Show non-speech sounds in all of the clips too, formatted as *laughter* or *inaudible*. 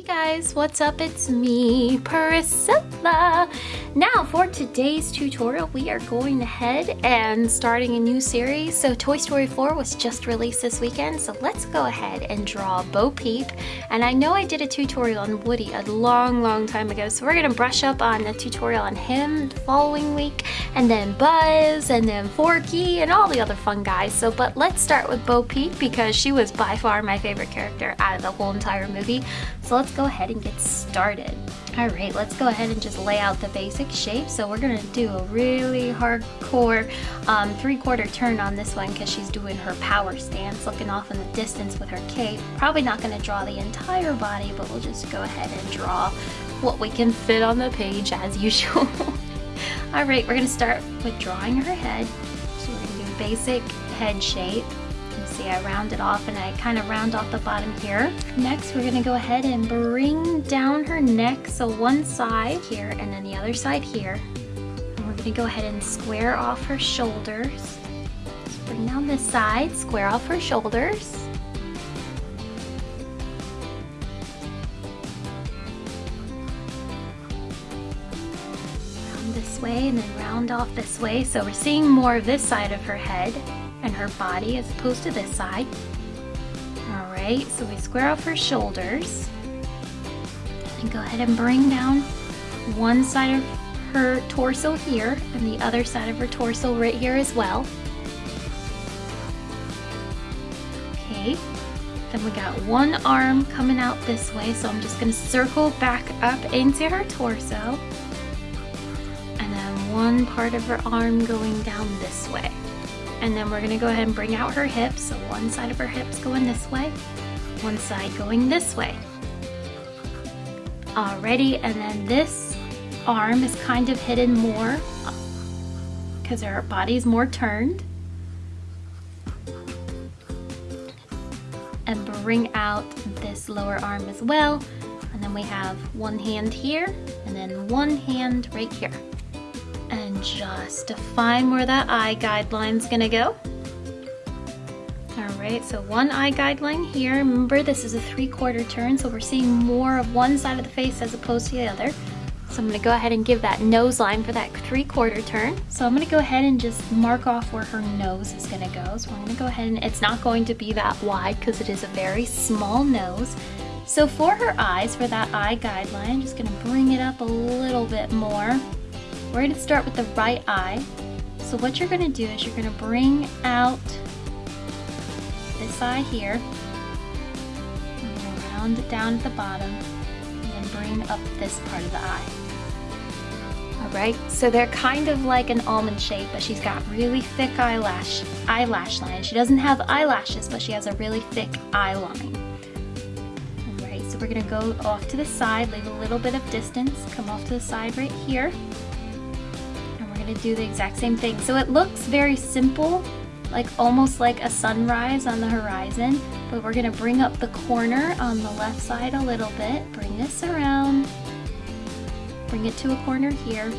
Hey guys, what's up? It's me, Priscilla. Now for today's tutorial, we are going ahead and starting a new series. So Toy Story 4 was just released this weekend, so let's go ahead and draw Bo Peep. And I know I did a tutorial on Woody a long, long time ago, so we're gonna brush up on the tutorial on him the following week, and then Buzz, and then Forky, and all the other fun guys. So, but let's start with Bo Peep because she was by far my favorite character out of the whole entire movie. So let's go ahead and get started. All right, let's go ahead and just lay out the basic shape. So we're gonna do a really hardcore um, three-quarter turn on this one because she's doing her power stance, looking off in the distance with her cape. Probably not gonna draw the entire body, but we'll just go ahead and draw what we can fit on the page as *laughs* usual. All right, we're gonna start with drawing her head. So we're gonna do a basic head shape see I round it off and I kind of round off the bottom here. Next we're gonna go ahead and bring down her neck so one side here and then the other side here. And we're gonna go ahead and square off her shoulders. So bring down this side, square off her shoulders. Round this way and then round off this way. So we're seeing more of this side of her head and her body as opposed to this side. All right, so we square off her shoulders. And go ahead and bring down one side of her torso here and the other side of her torso right here as well. Okay, then we got one arm coming out this way, so I'm just gonna circle back up into her torso. And then one part of her arm going down this way. And then we're gonna go ahead and bring out her hips. So one side of her hips going this way, one side going this way. Alrighty, and then this arm is kind of hidden more because her body's more turned. And bring out this lower arm as well. And then we have one hand here and then one hand right here just define where that eye guideline's gonna go. All right, so one eye guideline here. Remember, this is a three-quarter turn, so we're seeing more of one side of the face as opposed to the other. So I'm gonna go ahead and give that nose line for that three-quarter turn. So I'm gonna go ahead and just mark off where her nose is gonna go. So I'm gonna go ahead and it's not going to be that wide because it is a very small nose. So for her eyes, for that eye guideline, I'm just gonna bring it up a little bit more. We're going to start with the right eye. So what you're going to do is you're going to bring out this eye here, round it down at the bottom, and then bring up this part of the eye. Alright, so they're kind of like an almond shape, but she's got really thick eyelash, eyelash line. She doesn't have eyelashes, but she has a really thick eye line. Alright, so we're going to go off to the side, leave a little bit of distance, come off to the side right here to do the exact same thing. So it looks very simple, like almost like a sunrise on the horizon, but we're gonna bring up the corner on the left side a little bit, bring this around, bring it to a corner here,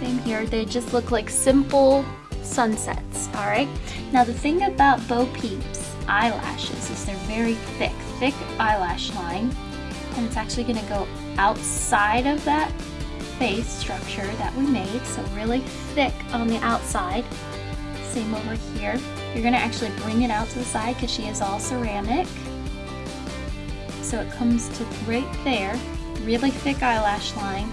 same here. They just look like simple sunsets, all right? Now the thing about Bo Peep's eyelashes is they're very thick, thick eyelash line, and it's actually gonna go outside of that face structure that we made, so really thick on the outside. Same over here. You're gonna actually bring it out to the side because she is all ceramic. So it comes to right there, really thick eyelash line.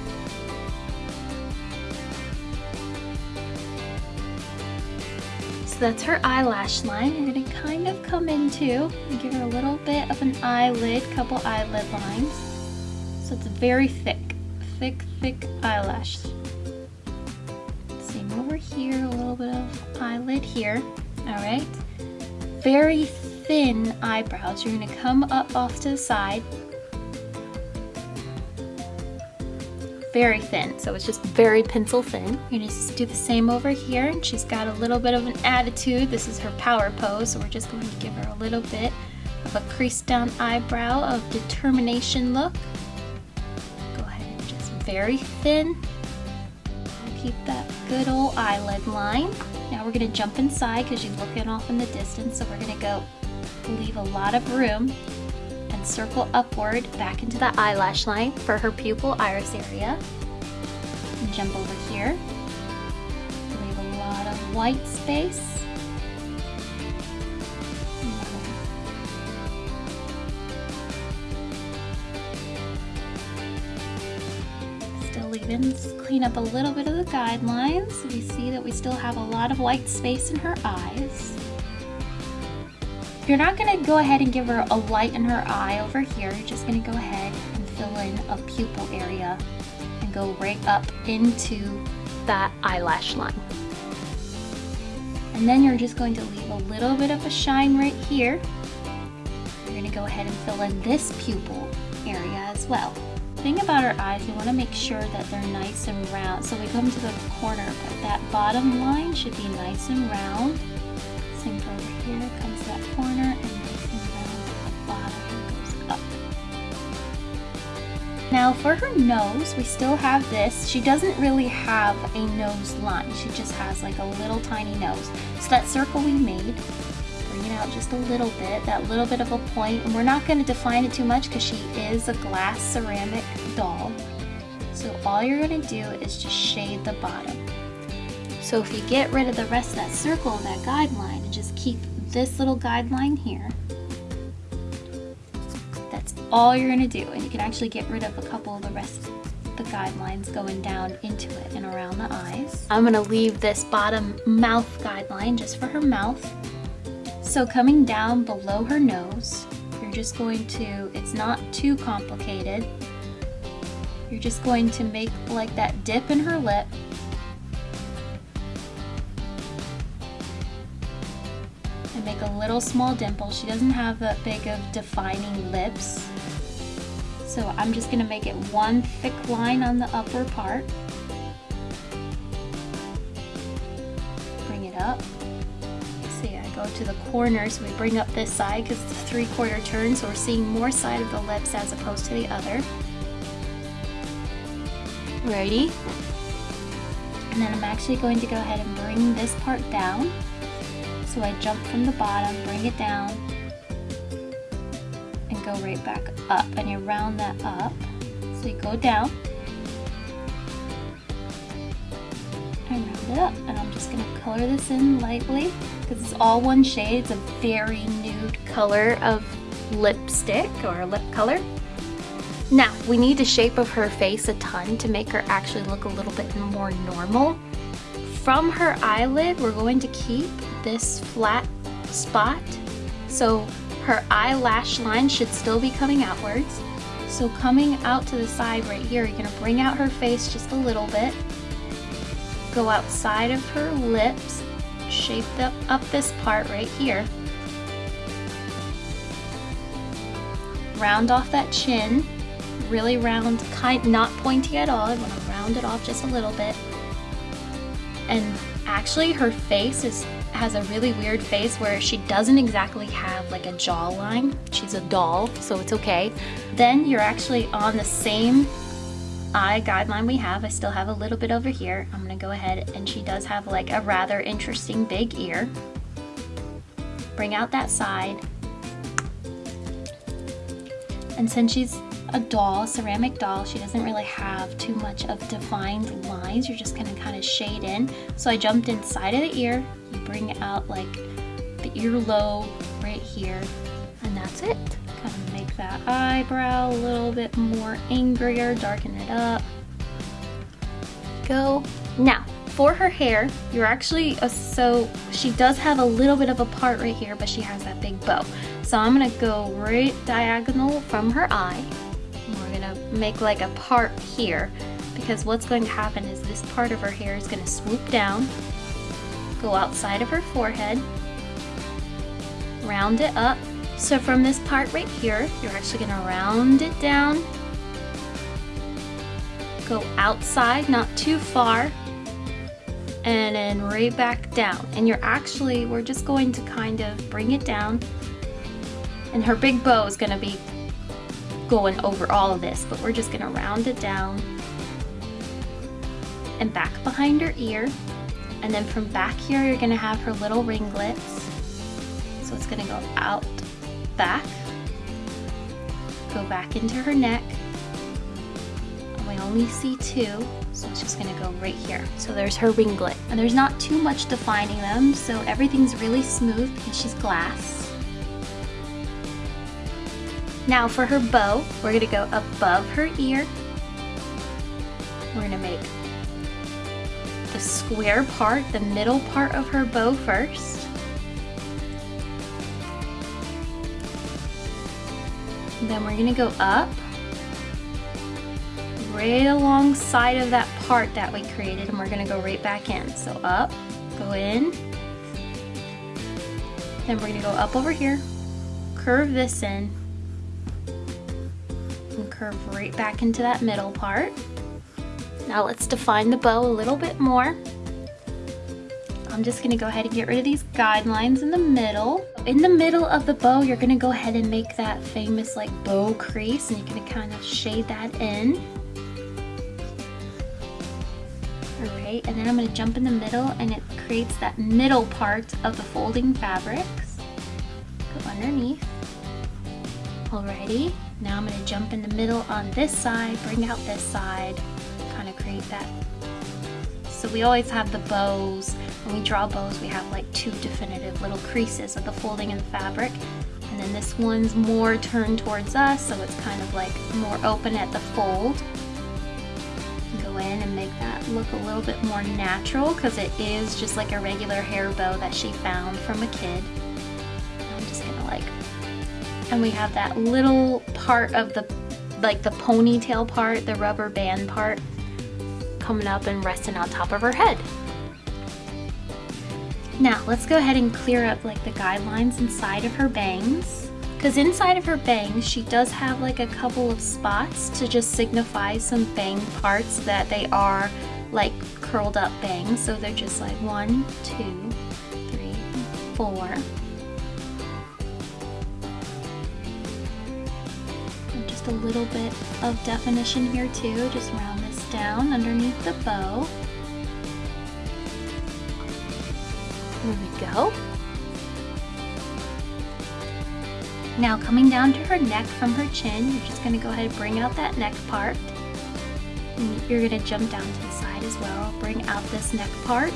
So that's her eyelash line. You're gonna kind of come into and give her a little bit of an eyelid, couple eyelid lines. So it's very thick thick, thick eyelash. Same over here, a little bit of eyelid here. All right. Very thin eyebrows. You're gonna come up off to the side. Very thin, so it's just very pencil thin. You're gonna do the same over here. And she's got a little bit of an attitude. This is her power pose, so we're just going to give her a little bit of a creased down eyebrow of determination look very thin. Keep that good old eyelid line. Now we're gonna jump inside because she's looking off in the distance. So we're gonna go leave a lot of room and circle upward back into the eyelash line for her pupil iris area. And jump over here. Leave a lot of white space. Clean up a little bit of the guidelines. We see that we still have a lot of white space in her eyes. You're not gonna go ahead and give her a light in her eye over here. You're just gonna go ahead and fill in a pupil area and go right up into that eyelash line. And then you're just going to leave a little bit of a shine right here. You're gonna go ahead and fill in this pupil area as well. Thing about our eyes, we wanna make sure that they're nice and round. So we come to the corner, but that bottom line should be nice and round. Same for over here, comes to that corner and nice and round the bottom goes up. Now for her nose, we still have this. She doesn't really have a nose line. She just has like a little tiny nose. So that circle we made, out just a little bit, that little bit of a point. And we're not gonna define it too much because she is a glass ceramic doll. So all you're gonna do is just shade the bottom. So if you get rid of the rest of that circle, that guideline, and just keep this little guideline here, that's all you're gonna do. And you can actually get rid of a couple of the rest of the guidelines going down into it and around the eyes. I'm gonna leave this bottom mouth guideline just for her mouth. So coming down below her nose, you're just going to, it's not too complicated. You're just going to make like that dip in her lip and make a little small dimple. She doesn't have that big of defining lips. So I'm just gonna make it one thick line on the upper part. Bring it up. Go to the corners. We bring up this side because it's a three quarter turn, so we're seeing more side of the lips as opposed to the other. Ready? And then I'm actually going to go ahead and bring this part down. So I jump from the bottom, bring it down, and go right back up. And you round that up. So you go down, and round it up. And I'm just gonna color this in lightly because it's all one shade. It's a very nude color of lipstick or lip color. Now, we need the shape of her face a ton to make her actually look a little bit more normal. From her eyelid, we're going to keep this flat spot. So her eyelash line should still be coming outwards. So coming out to the side right here, you're gonna bring out her face just a little bit. Go outside of her lips, shape up, up this part right here. Round off that chin, really round, kind, not pointy at all. I wanna round it off just a little bit. And actually her face is has a really weird face where she doesn't exactly have like a jawline. She's a doll, so it's okay. Then you're actually on the same eye guideline we have. I still have a little bit over here. I'm gonna go ahead and she does have like a rather interesting big ear. Bring out that side. And since she's a doll, ceramic doll, she doesn't really have too much of defined lines. You're just gonna kind of shade in. So I jumped inside of the ear, you bring out like the earlobe right here, and that's it. That eyebrow a little bit more angrier, darken it up. Go. Now, for her hair, you're actually, uh, so she does have a little bit of a part right here, but she has that big bow. So I'm gonna go right diagonal from her eye. We're gonna make like a part here because what's going to happen is this part of her hair is gonna swoop down go outside of her forehead, round it up. So from this part right here, you're actually gonna round it down, go outside, not too far, and then right back down. And you're actually, we're just going to kind of bring it down, and her big bow is gonna be going over all of this, but we're just gonna round it down and back behind her ear and then from back here, you're gonna have her little ringlets. So it's gonna go out, back, go back into her neck. We only see two, so it's just gonna go right here. So there's her ringlet. And there's not too much defining them, so everything's really smooth because she's glass. Now for her bow, we're gonna go above her ear. We're gonna make the square part, the middle part of her bow first. Then we're gonna go up right alongside of that part that we created and we're gonna go right back in. So up, go in, then we're gonna go up over here, curve this in, and curve right back into that middle part. Now let's define the bow a little bit more. I'm just gonna go ahead and get rid of these guidelines in the middle. In the middle of the bow, you're gonna go ahead and make that famous like bow crease and you're gonna kind of shade that in. All right, and then I'm gonna jump in the middle and it creates that middle part of the folding fabrics. Go underneath. Alrighty, now I'm gonna jump in the middle on this side, bring out this side, kind of create that. So we always have the bows, when we draw bows we have like two definitive little creases of the folding in the fabric. And then this one's more turned towards us, so it's kind of like more open at the fold. Go in and make that look a little bit more natural because it is just like a regular hair bow that she found from a kid. I'm just gonna like, and we have that little part of the, like the ponytail part, the rubber band part coming up and resting on top of her head. Now let's go ahead and clear up like the guidelines inside of her bangs. Because inside of her bangs, she does have like a couple of spots to just signify some bang parts that they are like curled up bangs. So they're just like one, two, three, four. And just a little bit of definition here too, just round down underneath the bow. There we go. Now coming down to her neck from her chin, you're just going to go ahead and bring out that neck part. And you're going to jump down to the side as well, bring out this neck part.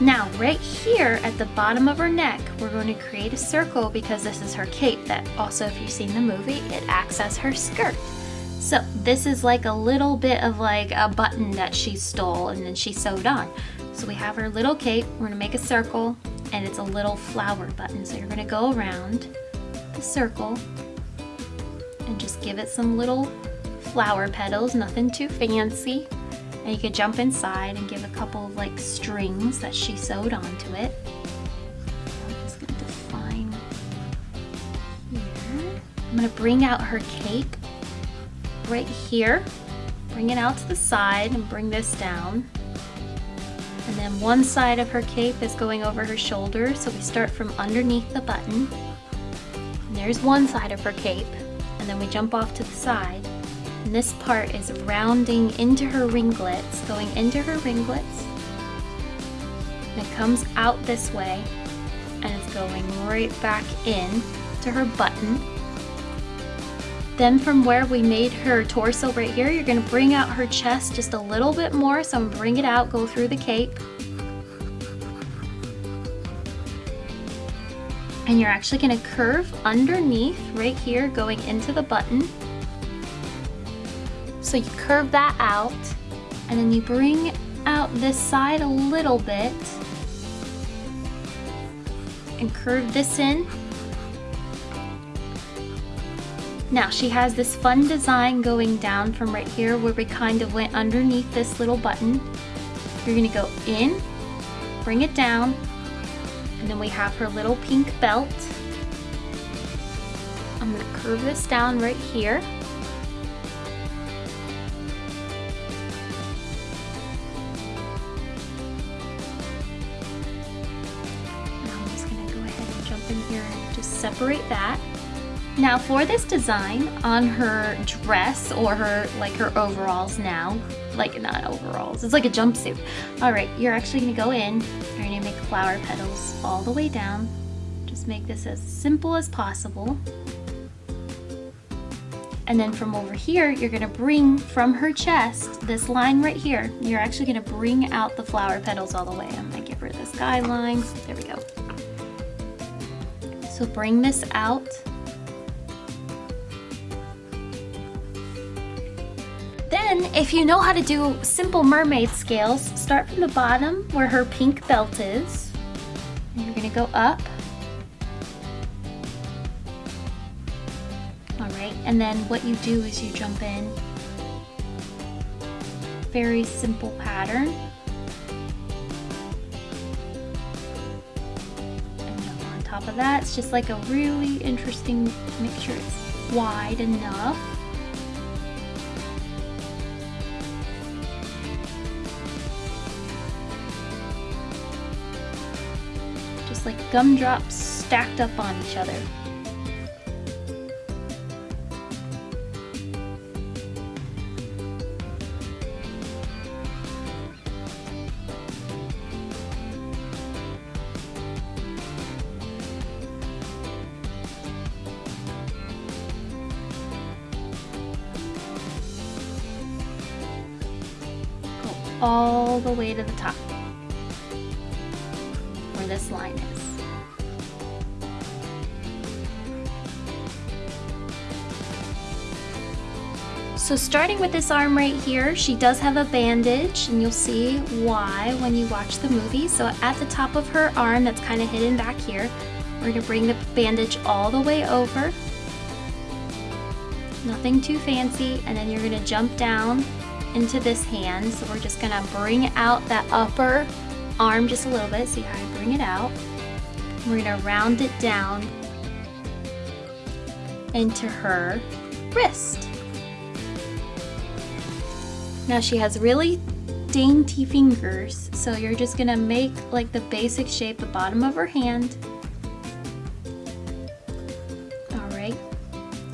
Now right here at the bottom of her neck, we're going to create a circle because this is her cape that also if you've seen the movie, it acts as her skirt. So this is like a little bit of like a button that she stole and then she sewed on. So we have her little cape, we're gonna make a circle and it's a little flower button. So you're gonna go around the circle and just give it some little flower petals, nothing too fancy. And you could jump inside and give a couple of like strings that she sewed onto it. I'm just gonna define here. I'm gonna bring out her cape right here. Bring it out to the side and bring this down. And then one side of her cape is going over her shoulder, so we start from underneath the button. And there's one side of her cape, and then we jump off to the side. And this part is rounding into her ringlets, going into her ringlets. And it comes out this way, and it's going right back in to her button. Then from where we made her torso right here, you're gonna bring out her chest just a little bit more. So I'm gonna bring it out, go through the cape. And you're actually gonna curve underneath right here, going into the button. So you curve that out, and then you bring out this side a little bit, and curve this in now she has this fun design going down from right here where we kind of went underneath this little button. You're gonna go in, bring it down, and then we have her little pink belt. I'm gonna curve this down right here. Separate that. Now for this design on her dress or her like her overalls now, like not overalls, it's like a jumpsuit. All right, you're actually gonna go in, you're gonna make flower petals all the way down, just make this as simple as possible. And then from over here, you're gonna bring from her chest, this line right here, you're actually gonna bring out the flower petals all the way. I'm gonna rid of this guideline. There we go. So bring this out. Then, if you know how to do simple mermaid scales, start from the bottom where her pink belt is. And you're gonna go up All right, And then what you do is you jump in. Very simple pattern. And on that, it's just like a really interesting, make sure it's wide enough. Just like gumdrops stacked up on each other. The way to the top where this line is. So starting with this arm right here, she does have a bandage and you'll see why when you watch the movie. So at the top of her arm that's kind of hidden back here, we're gonna bring the bandage all the way over. Nothing too fancy and then you're gonna jump down into this hand. So we're just gonna bring out that upper arm just a little bit. See how I bring it out. We're gonna round it down into her wrist. Now she has really dainty fingers, so you're just gonna make like the basic shape the bottom of her hand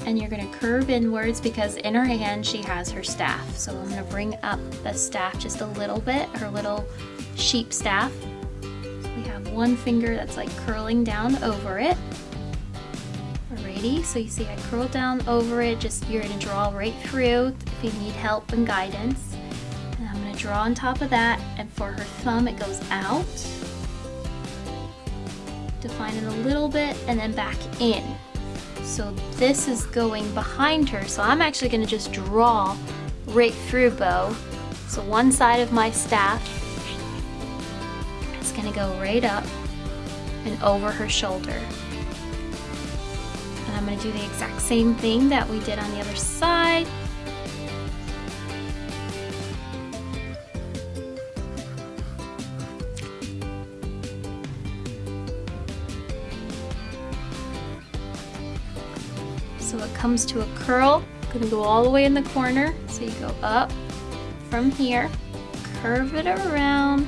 and you're gonna curve inwards because in her hand she has her staff. So I'm gonna bring up the staff just a little bit, her little sheep staff. We have one finger that's like curling down over it. Alrighty, so you see I curl down over it, just you're gonna draw right through if you need help and guidance. And I'm gonna draw on top of that, and for her thumb it goes out. Define it a little bit, and then back in. So this is going behind her. So I'm actually gonna just draw right through bow. So one side of my staff is gonna go right up and over her shoulder. And I'm gonna do the exact same thing that we did on the other side. Comes to a curl. Gonna go all the way in the corner. So you go up from here, curve it around.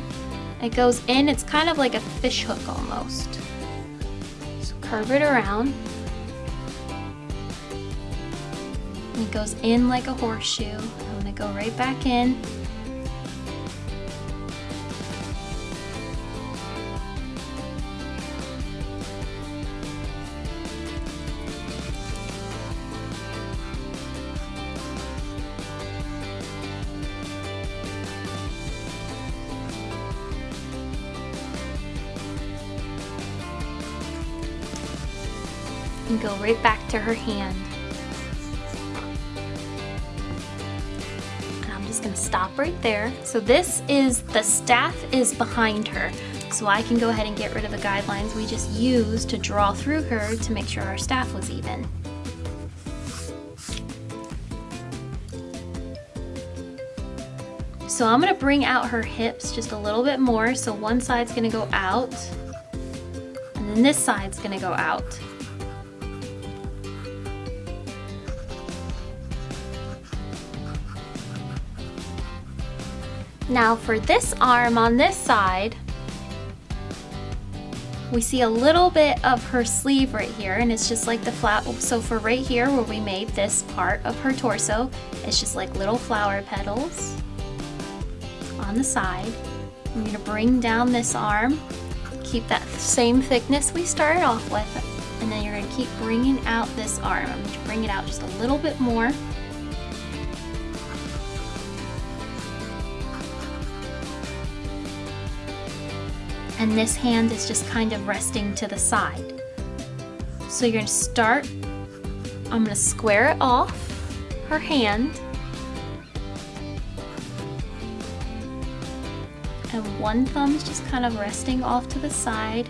It goes in, it's kind of like a fish hook almost. So curve it around. it goes in like a horseshoe. I'm gonna go right back in. Right back to her hand. And I'm just gonna stop right there. So this is, the staff is behind her. So I can go ahead and get rid of the guidelines we just used to draw through her to make sure our staff was even. So I'm gonna bring out her hips just a little bit more. So one side's gonna go out and then this side's gonna go out. Now for this arm on this side, we see a little bit of her sleeve right here and it's just like the flat so for right here where we made this part of her torso it's just like little flower petals on the side I'm to bring down this arm keep that same thickness we started off with. And then you're gonna keep bringing out this arm. I'm gonna bring it out just a little bit more. And this hand is just kind of resting to the side. So you're gonna start, I'm gonna square it off, her hand, and one thumb is just kind of resting off to the side.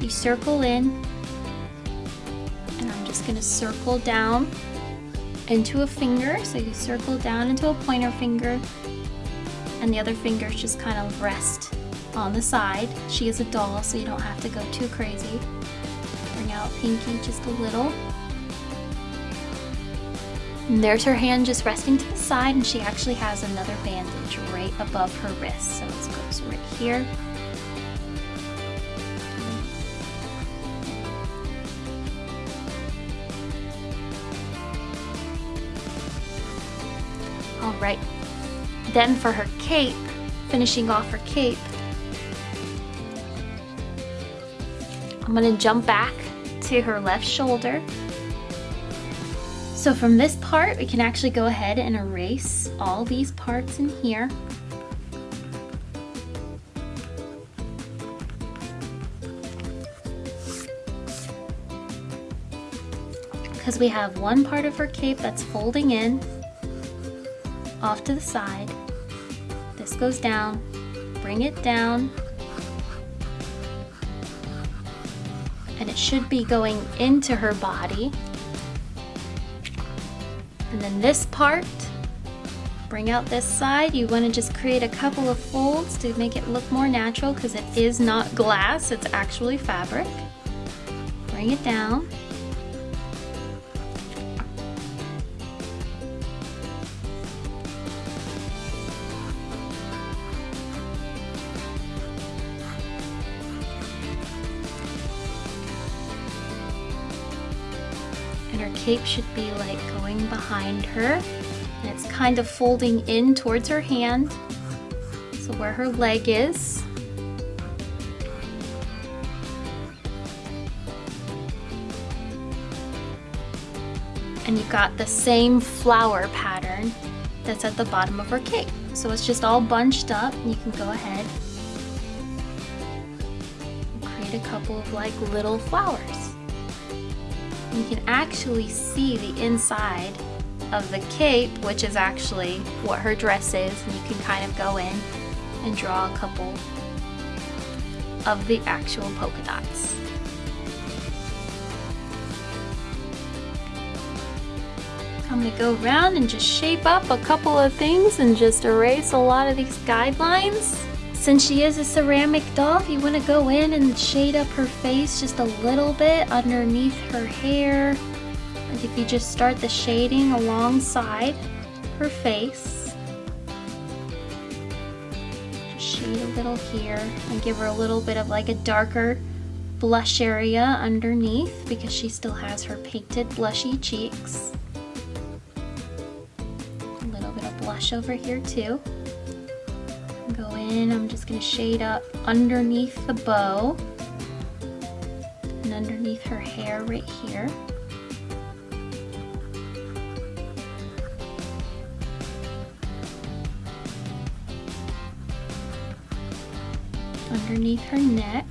You circle in, and I'm just gonna circle down into a finger. So you circle down into a pointer finger, and the other fingers just kind of rest on the side. She is a doll, so you don't have to go too crazy. Bring out Pinky just a little. And there's her hand just resting to the side and she actually has another bandage right above her wrist. So it goes right here. All right. Then for her cape, finishing off her cape, I'm gonna jump back to her left shoulder so from this part, we can actually go ahead and erase all these parts in here. Because we have one part of her cape that's folding in off to the side. This goes down, bring it down, and it should be going into her body and then this part, bring out this side. You want to just create a couple of folds to make it look more natural because it is not glass, it's actually fabric. Bring it down. Her cape should be like going behind her. And it's kind of folding in towards her hand. So where her leg is. And you've got the same flower pattern that's at the bottom of her cape. So it's just all bunched up. You can go ahead and create a couple of like little flowers you can actually see the inside of the cape, which is actually what her dress is, and you can kind of go in and draw a couple of the actual polka dots. I'm to go around and just shape up a couple of things and just erase a lot of these guidelines. Since she is a ceramic doll, if you want to go in and shade up her face just a little bit underneath her hair, and if you just start the shading alongside her face, just shade a little here and give her a little bit of like a darker blush area underneath because she still has her painted blushy cheeks. A little bit of blush over here too I'm just going to shade up underneath the bow and underneath her hair right here. Underneath her neck.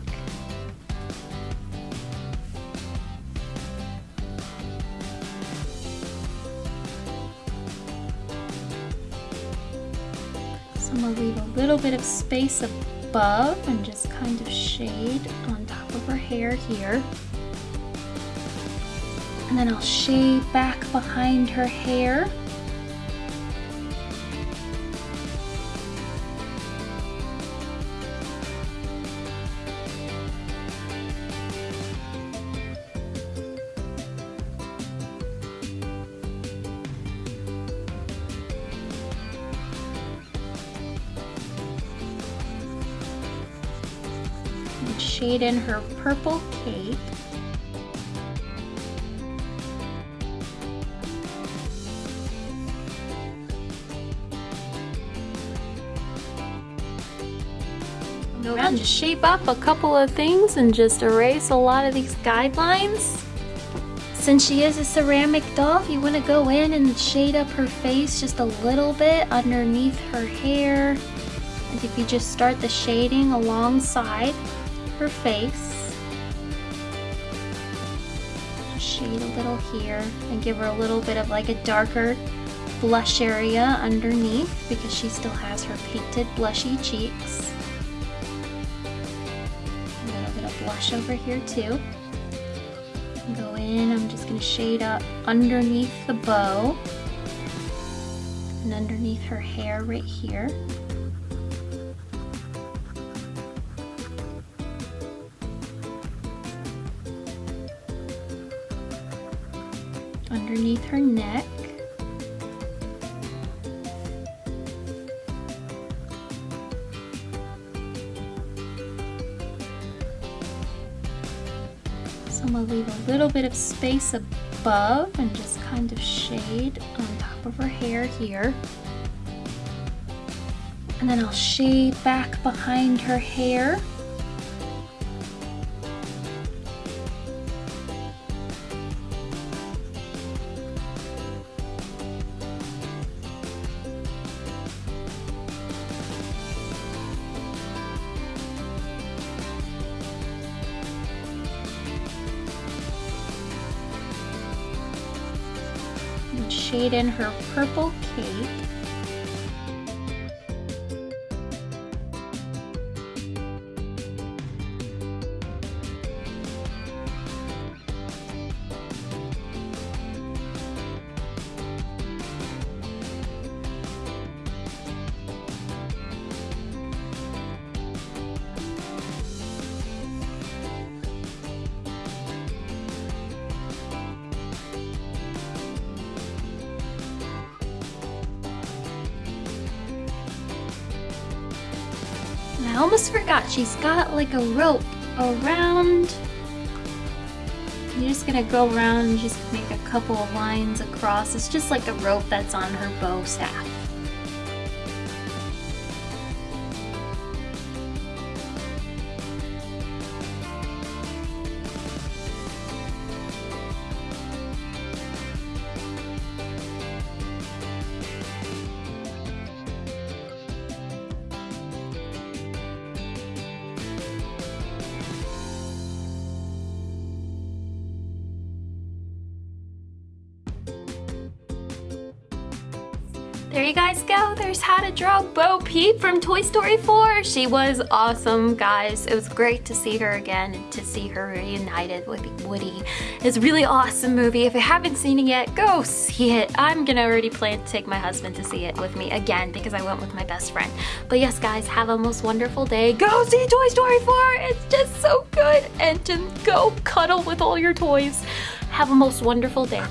Little bit of space above and just kind of shade on top of her hair here. And then I'll shade back behind her hair shade in her purple cape. Go around, just shape up a couple of things and just erase a lot of these guidelines. Since she is a ceramic doll, you want to go in and shade up her face just a little bit underneath her hair. And if you just start the shading alongside her face, shade a little here and give her a little bit of like a darker blush area underneath because she still has her painted blushy cheeks. A little bit of blush over here too. Go in, I'm just gonna shade up underneath the bow and underneath her hair right here. Underneath her neck. So I'm gonna leave a little bit of space above and just kind of shade on top of her hair here. And then I'll shade back behind her hair. And shade in her purple cape. Forgot, she's got like a rope around. You're just gonna go around and just make a couple of lines across. It's just like a rope that's on her bow staff. There you guys go. There's how to draw Bo Peep from Toy Story 4. She was awesome, guys. It was great to see her again and to see her reunited with Woody. It's a really awesome movie. If you haven't seen it yet, go see it. I'm gonna already plan to take my husband to see it with me again because I went with my best friend. But yes, guys, have a most wonderful day. Go see Toy Story 4. It's just so good. And to go cuddle with all your toys. Have a most wonderful day.